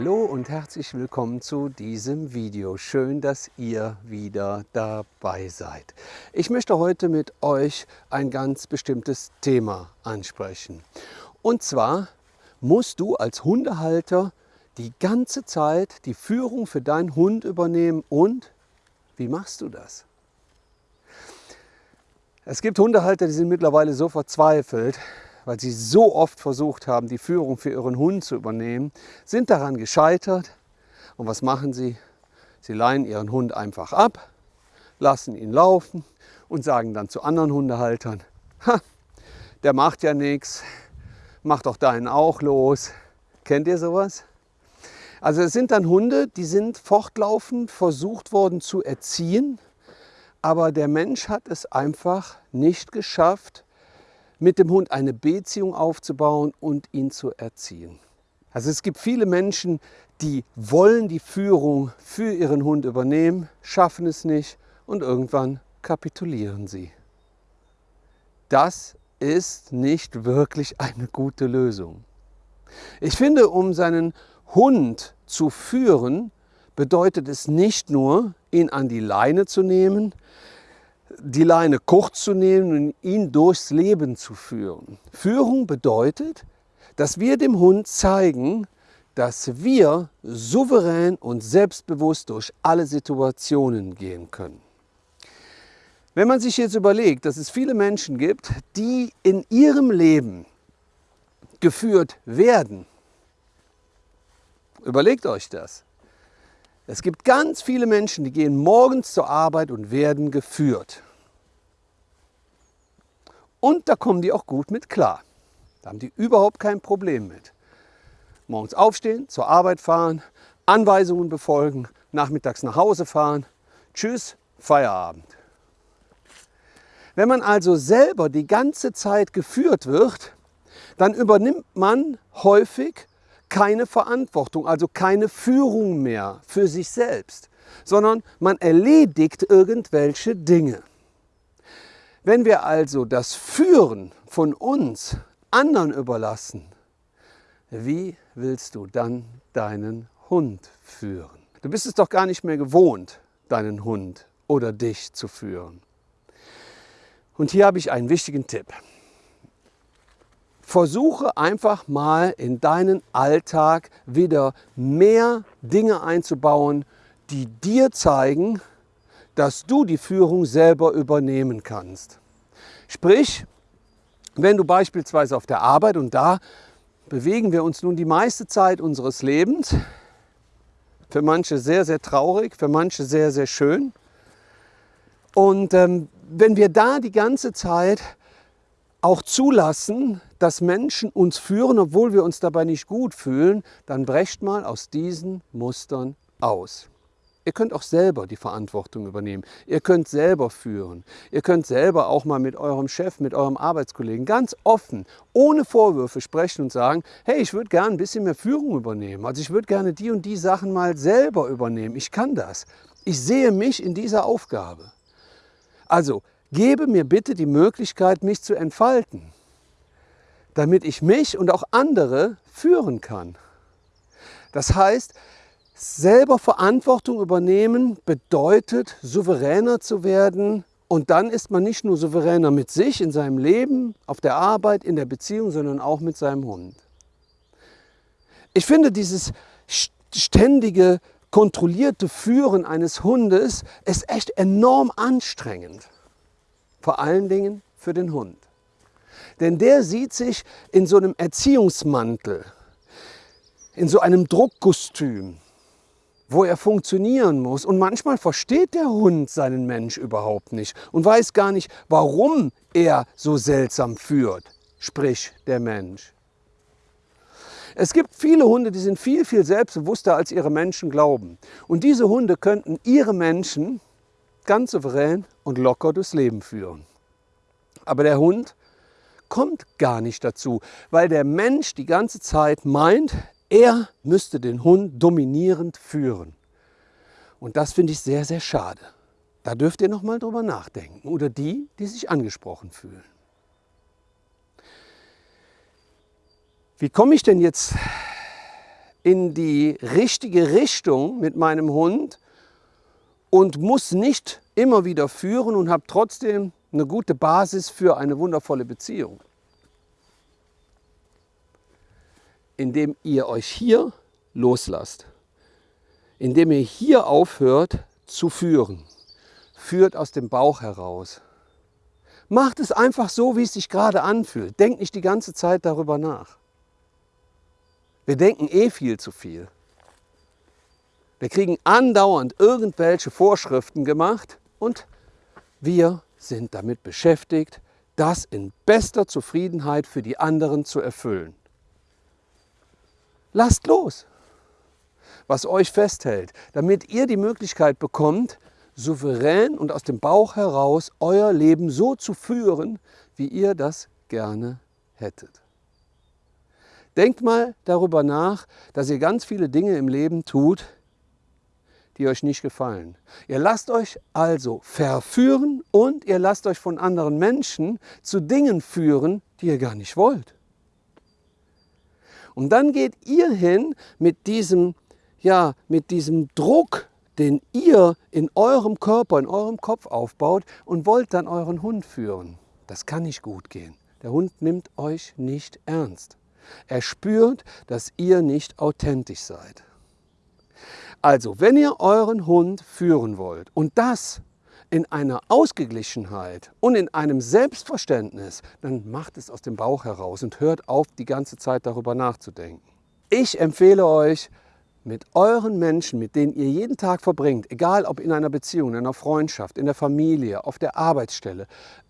Hallo und herzlich willkommen zu diesem Video. Schön, dass ihr wieder dabei seid. Ich möchte heute mit euch ein ganz bestimmtes Thema ansprechen. Und zwar musst du als Hundehalter die ganze Zeit die Führung für deinen Hund übernehmen und wie machst du das? Es gibt Hundehalter, die sind mittlerweile so verzweifelt, weil sie so oft versucht haben, die Führung für ihren Hund zu übernehmen, sind daran gescheitert. Und was machen sie? Sie leihen ihren Hund einfach ab, lassen ihn laufen und sagen dann zu anderen Hundehaltern, der macht ja nichts, mach doch deinen auch los. Kennt ihr sowas? Also es sind dann Hunde, die sind fortlaufend versucht worden zu erziehen, aber der Mensch hat es einfach nicht geschafft, mit dem Hund eine Beziehung aufzubauen und ihn zu erziehen. Also es gibt viele Menschen, die wollen die Führung für ihren Hund übernehmen, schaffen es nicht und irgendwann kapitulieren sie. Das ist nicht wirklich eine gute Lösung. Ich finde, um seinen Hund zu führen, bedeutet es nicht nur, ihn an die Leine zu nehmen, die Leine kurz zu nehmen und ihn durchs Leben zu führen. Führung bedeutet, dass wir dem Hund zeigen, dass wir souverän und selbstbewusst durch alle Situationen gehen können. Wenn man sich jetzt überlegt, dass es viele Menschen gibt, die in ihrem Leben geführt werden, überlegt euch das. Es gibt ganz viele Menschen, die gehen morgens zur Arbeit und werden geführt. Und da kommen die auch gut mit klar. Da haben die überhaupt kein Problem mit. Morgens aufstehen, zur Arbeit fahren, Anweisungen befolgen, nachmittags nach Hause fahren. Tschüss, Feierabend. Wenn man also selber die ganze Zeit geführt wird, dann übernimmt man häufig keine Verantwortung, also keine Führung mehr für sich selbst, sondern man erledigt irgendwelche Dinge. Wenn wir also das Führen von uns anderen überlassen, wie willst du dann deinen Hund führen? Du bist es doch gar nicht mehr gewohnt, deinen Hund oder dich zu führen. Und hier habe ich einen wichtigen Tipp. Versuche einfach mal in deinen Alltag wieder mehr Dinge einzubauen, die dir zeigen, dass du die Führung selber übernehmen kannst. Sprich, wenn du beispielsweise auf der Arbeit, und da bewegen wir uns nun die meiste Zeit unseres Lebens, für manche sehr, sehr traurig, für manche sehr, sehr schön. Und ähm, wenn wir da die ganze Zeit auch zulassen, dass Menschen uns führen, obwohl wir uns dabei nicht gut fühlen, dann brecht mal aus diesen Mustern aus. Ihr könnt auch selber die Verantwortung übernehmen. Ihr könnt selber führen. Ihr könnt selber auch mal mit eurem Chef, mit eurem Arbeitskollegen ganz offen, ohne Vorwürfe sprechen und sagen, hey, ich würde gerne ein bisschen mehr Führung übernehmen. Also ich würde gerne die und die Sachen mal selber übernehmen. Ich kann das. Ich sehe mich in dieser Aufgabe. Also gebe mir bitte die Möglichkeit, mich zu entfalten, damit ich mich und auch andere führen kann. Das heißt, selber Verantwortung übernehmen bedeutet, souveräner zu werden. Und dann ist man nicht nur souveräner mit sich, in seinem Leben, auf der Arbeit, in der Beziehung, sondern auch mit seinem Hund. Ich finde dieses ständige, kontrollierte Führen eines Hundes ist echt enorm anstrengend. Vor allen Dingen für den Hund. Denn der sieht sich in so einem Erziehungsmantel, in so einem Druckkostüm, wo er funktionieren muss. Und manchmal versteht der Hund seinen Mensch überhaupt nicht und weiß gar nicht, warum er so seltsam führt, sprich der Mensch. Es gibt viele Hunde, die sind viel, viel selbstbewusster, als ihre Menschen glauben. Und diese Hunde könnten ihre Menschen ganz souverän und locker durchs Leben führen. Aber der Hund kommt gar nicht dazu, weil der Mensch die ganze Zeit meint, er müsste den Hund dominierend führen. Und das finde ich sehr, sehr schade. Da dürft ihr noch mal drüber nachdenken. Oder die, die sich angesprochen fühlen. Wie komme ich denn jetzt in die richtige Richtung mit meinem Hund und muss nicht immer wieder führen und habe trotzdem eine gute Basis für eine wundervolle Beziehung. Indem ihr euch hier loslasst, indem ihr hier aufhört zu führen, führt aus dem Bauch heraus. Macht es einfach so, wie es sich gerade anfühlt. Denkt nicht die ganze Zeit darüber nach. Wir denken eh viel zu viel. Wir kriegen andauernd irgendwelche Vorschriften gemacht und wir sind damit beschäftigt, das in bester Zufriedenheit für die anderen zu erfüllen. Lasst los, was euch festhält, damit ihr die Möglichkeit bekommt, souverän und aus dem Bauch heraus euer Leben so zu führen, wie ihr das gerne hättet. Denkt mal darüber nach, dass ihr ganz viele Dinge im Leben tut, die euch nicht gefallen. Ihr lasst euch also verführen und ihr lasst euch von anderen Menschen zu Dingen führen, die ihr gar nicht wollt. Und dann geht ihr hin mit diesem, ja, mit diesem Druck, den ihr in eurem Körper, in eurem Kopf aufbaut und wollt dann euren Hund führen. Das kann nicht gut gehen. Der Hund nimmt euch nicht ernst. Er spürt, dass ihr nicht authentisch seid. Also, wenn ihr euren Hund führen wollt und das in einer Ausgeglichenheit und in einem Selbstverständnis, dann macht es aus dem Bauch heraus und hört auf, die ganze Zeit darüber nachzudenken. Ich empfehle euch, mit euren Menschen, mit denen ihr jeden Tag verbringt, egal ob in einer Beziehung, in einer Freundschaft, in der Familie, auf der Arbeitsstelle,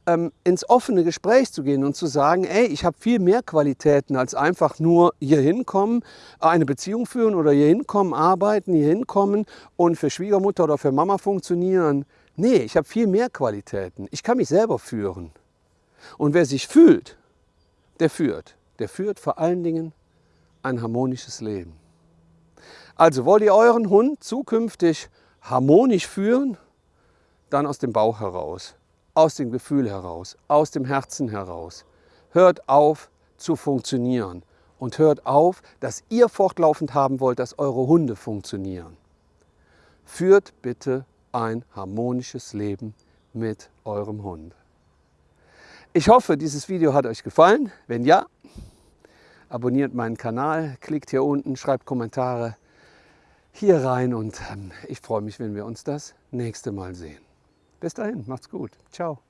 ähm, ins offene Gespräch zu gehen und zu sagen, ey, ich habe viel mehr Qualitäten als einfach nur hier hinkommen, eine Beziehung führen oder hier hinkommen, arbeiten, hier hinkommen und für Schwiegermutter oder für Mama funktionieren. Nee, ich habe viel mehr Qualitäten. Ich kann mich selber führen. Und wer sich fühlt, der führt. Der führt vor allen Dingen ein harmonisches Leben. Also wollt ihr euren Hund zukünftig harmonisch führen, dann aus dem Bauch heraus, aus dem Gefühl heraus, aus dem Herzen heraus. Hört auf zu funktionieren und hört auf, dass ihr fortlaufend haben wollt, dass eure Hunde funktionieren. Führt bitte ein harmonisches Leben mit eurem Hund. Ich hoffe, dieses Video hat euch gefallen. Wenn ja, abonniert meinen Kanal, klickt hier unten, schreibt Kommentare hier rein und ähm, ich freue mich, wenn wir uns das nächste Mal sehen. Bis dahin, macht's gut. Ciao.